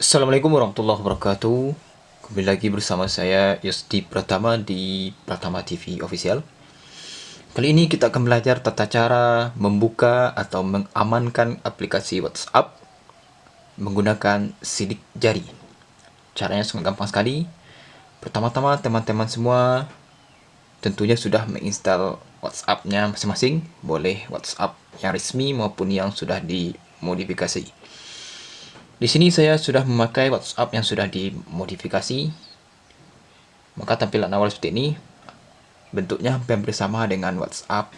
Assalamualaikum warahmatullahi wabarakatuh. Kembali lagi bersama saya Yosdi Pratama di Pratama TV Official. Kali ini kita akan belajar tata cara membuka atau mengamankan aplikasi WhatsApp menggunakan sidik jari. Caranya sangat gampang sekali. Pertama-tama teman-teman semua tentunya sudah menginstal WhatsApp-nya masing-masing. Boleh WhatsApp yang resmi maupun yang sudah dimodifikasi di sini saya sudah memakai WhatsApp yang sudah dimodifikasi. Maka tampilan awal seperti ini. Bentuknya hampir sama dengan WhatsApp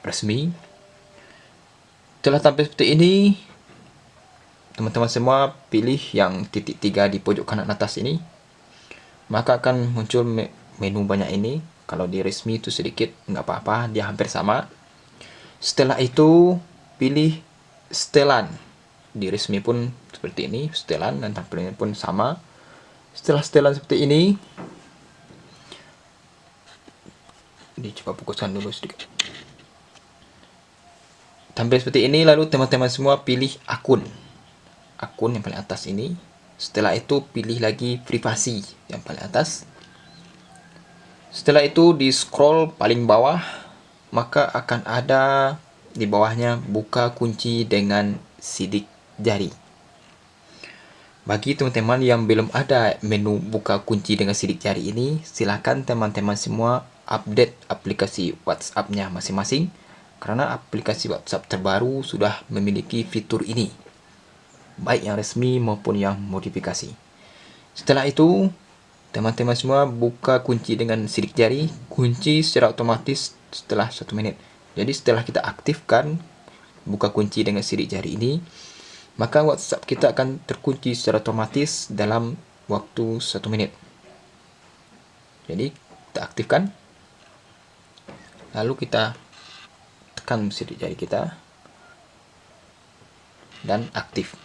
resmi. Setelah tampil seperti ini, teman-teman semua pilih yang titik tiga di pojok kanan atas ini. Maka akan muncul menu banyak ini. Kalau di resmi itu sedikit, nggak apa-apa, dia hampir sama. Setelah itu, pilih setelan di resmi pun seperti ini setelan dan tampilannya pun sama. Setelah setelan seperti ini ini coba fokuskan dulu sedikit. Tampil seperti ini lalu teman-teman semua pilih akun. Akun yang paling atas ini. Setelah itu pilih lagi privasi yang paling atas. Setelah itu di scroll paling bawah maka akan ada di bawahnya buka kunci dengan sidik jari. Bagi teman-teman yang belum ada menu buka kunci dengan sidik jari ini, silakan teman-teman semua update aplikasi WhatsApp-nya masing-masing karena aplikasi WhatsApp terbaru sudah memiliki fitur ini, baik yang resmi maupun yang modifikasi. Setelah itu, teman-teman semua buka kunci dengan sidik jari, kunci secara otomatis setelah satu menit. Jadi setelah kita aktifkan buka kunci dengan sidik jari ini, maka WhatsApp kita akan terkunci secara otomatis dalam waktu satu menit. Jadi kita aktifkan, lalu kita tekan sidik jari kita dan aktif.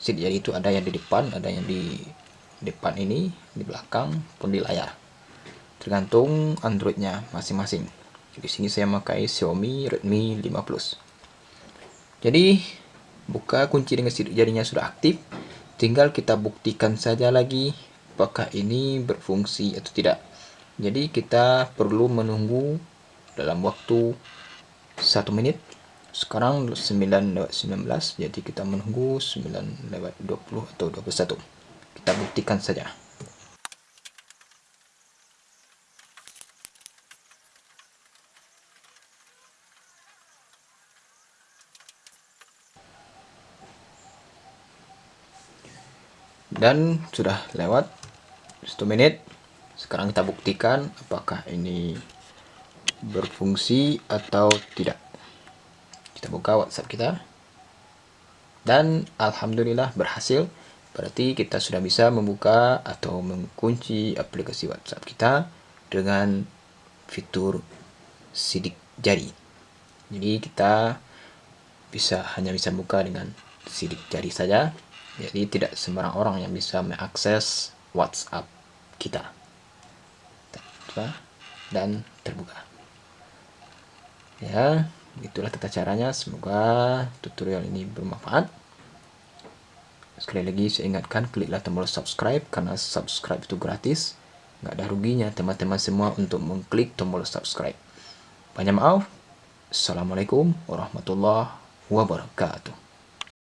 Sidik jari itu ada yang di depan, ada yang di depan ini, di belakang, pun di layar. Tergantung Androidnya masing-masing. Di sini saya memakai Xiaomi Redmi 5 Plus. Jadi buka kunci dengan sidik jarinya sudah aktif. Tinggal kita buktikan saja lagi apakah ini berfungsi atau tidak. Jadi kita perlu menunggu dalam waktu satu menit sekarang 9 lewat 19 jadi kita menunggu 9 lewat 20 atau 21 kita buktikan saja dan sudah lewat satu menit. Sekarang kita buktikan apakah ini berfungsi atau tidak. Kita buka WhatsApp kita. Dan Alhamdulillah berhasil. Berarti kita sudah bisa membuka atau mengunci aplikasi WhatsApp kita dengan fitur sidik jari. Jadi kita bisa hanya bisa buka dengan sidik jari saja jadi tidak sembarang orang yang bisa mengakses WhatsApp kita. Dan terbuka. Ya, itulah tata caranya. Semoga tutorial ini bermanfaat. Sekali lagi saya ingatkan kliklah tombol subscribe karena subscribe itu gratis. Nggak ada ruginya teman-teman semua untuk mengklik tombol subscribe. Banyak maaf. Assalamualaikum warahmatullahi wabarakatuh.